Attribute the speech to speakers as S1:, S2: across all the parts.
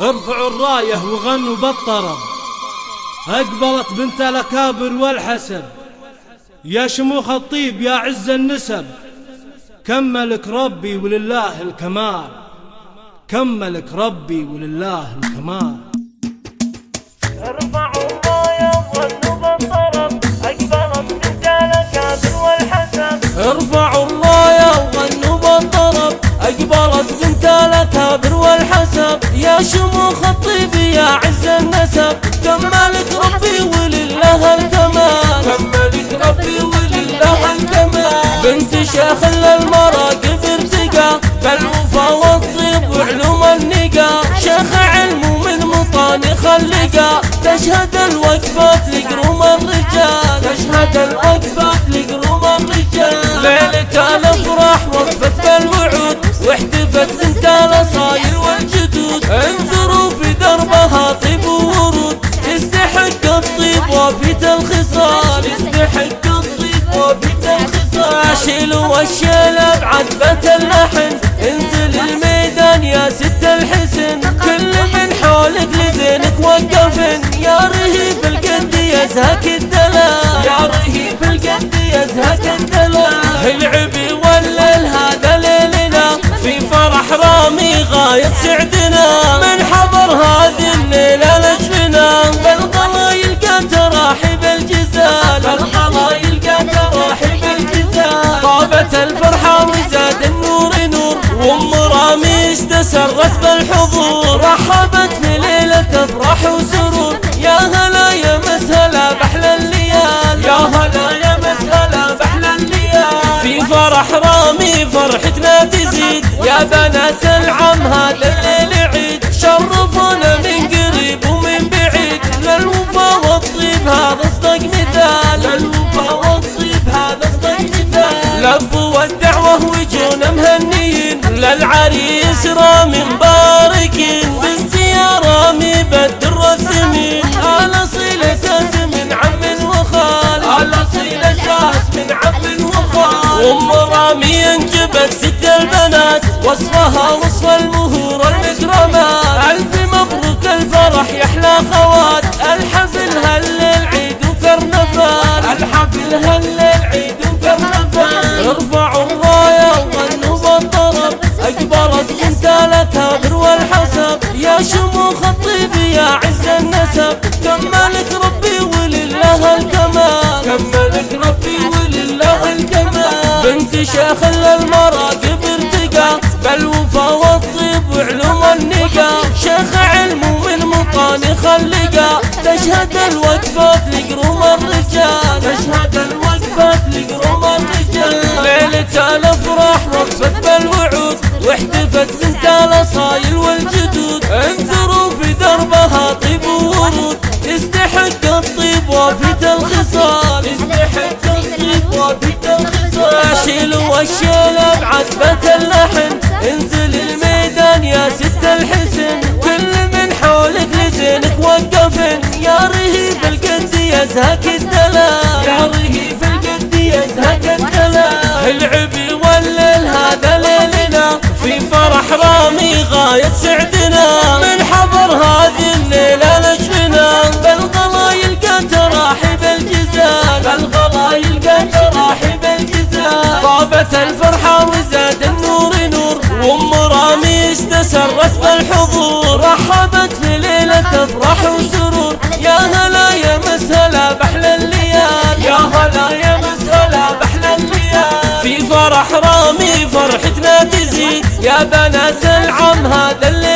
S1: ارفعوا الراية وغنوا بالطرب أقبلت بنت الأكابر والحسب يا شموخ الطيب يا عز النسب. كملك ربي ولله الكمال. كملك ربي ولله الكمال.
S2: الأكابر والحسب.
S3: يا شموخ الطيب يا عز النسب. كملك ربي ولله الكمال. كملك ربي ولله الكمال. بنت شيخ للمراقب ارتقى بالوفا والطيب وعلوم النقا شيخ علم ومن مطاني خلقا تشهد الوقفات لقروم الرجال. تشهد الوقفات لقروم الرجال. ليلة الأفراح وقفت بالوعود واحتفت بنت الاصايل والجدود. انظروا في دربها طيب وورود يستحق الطيب وفيت الخصال يستحق الطيب وفيت الخصال شيلوا والشيلة بعذبة اللحن. انزل الميدان يا ست الحسن. كل من حولك لزينك وقفن. يا رهيب القد يزهك الدلال. يا رهيب القد يزهك الدلال. العبي استسرت بالحضور رحبت في ليلة افراح وسرور. يا هلا يا مسهلا بحلى الليال. يا هلا يا مسهلا بحلى الليال. في فرح رامي فرحتنا تزيد. يا بنات العم هذا الليل عيد. شرفونا من قريب ومن بعيد. للوفا والطيب هذا للعريس رامي مباركين بالزيارة مي بدر الثمين على صلة من عم وخال. على صلة من عم وخال. أم رامي أنجبت ست البنات وصفها وصف المهور المكرمات ألف مبروك الفرح يحلى خوات يا عز النسب كملك ربي ولله الكمال. كملك ربي ولله الكمال. بنت شيخ للمراقب ارتقى بالوفا والطيب وعلوم النقا شيخ علم ومن مطاني خلقا تشهد الوقفات لقروم الرجال. تشهد الوقفات لقروم الرجال. ليلة الأفراح وقفت بالوعود واحتفت بنت الاصايل والجدود. شيلوا والشيلة بعذبة اللحن. انزل الميدان يا ست الحسن. كل من حولك لزينك وقفن. يا رهيب القد يزهك الدلال يا رهيب القد يزهك الدلال العبي والليل هذا ليلنا. في فرح رامي غاية سعدنا طابت الفرحة وزاد النور نور. وأم رامي استسرت بالحضور. رحبت في ليلة افراح وسرور. يا هلا يا مسهلا بحلى الليال. يا هلا يا مسهلا بحلى الليال. في فرح رامي فرحتنا تزيد. يا بنات العم هذا الليل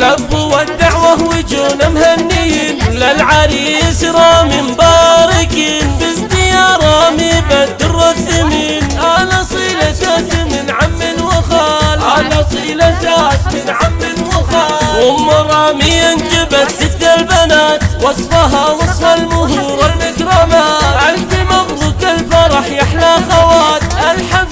S3: اللب والدعوة وجونا مهنيين. للعريس رامي مباركين. بازديا رامي بدر الثمين أنا صيلتات من عم وخال. أنا صيلتات من عم وخال. أم رامي انجبت ست البنات. وصفها وصف المهور المكرمات ألف مبروك الفرح يحلى خوات. الحب